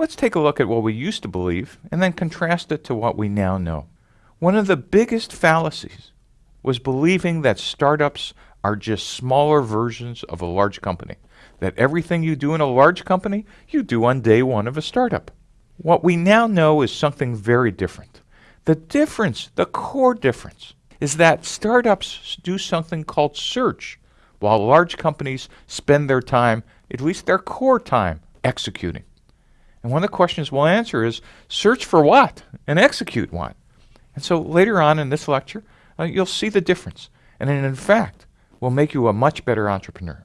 Let's take a look at what we used to believe and then contrast it to what we now know. One of the biggest fallacies was believing that startups are just smaller versions of a large company, that everything you do in a large company, you do on day one of a startup. What we now know is something very different. The difference, the core difference, is that startups do something called search, while large companies spend their time, at least their core time, executing. And one of the questions we'll answer is search for what and execute what? And so later on in this lecture, uh, you'll see the difference. And in fact, will make you a much better entrepreneur.